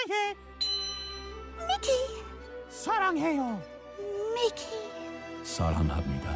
사랑해. 미키, 사랑해요. 미키. 사랑합니다.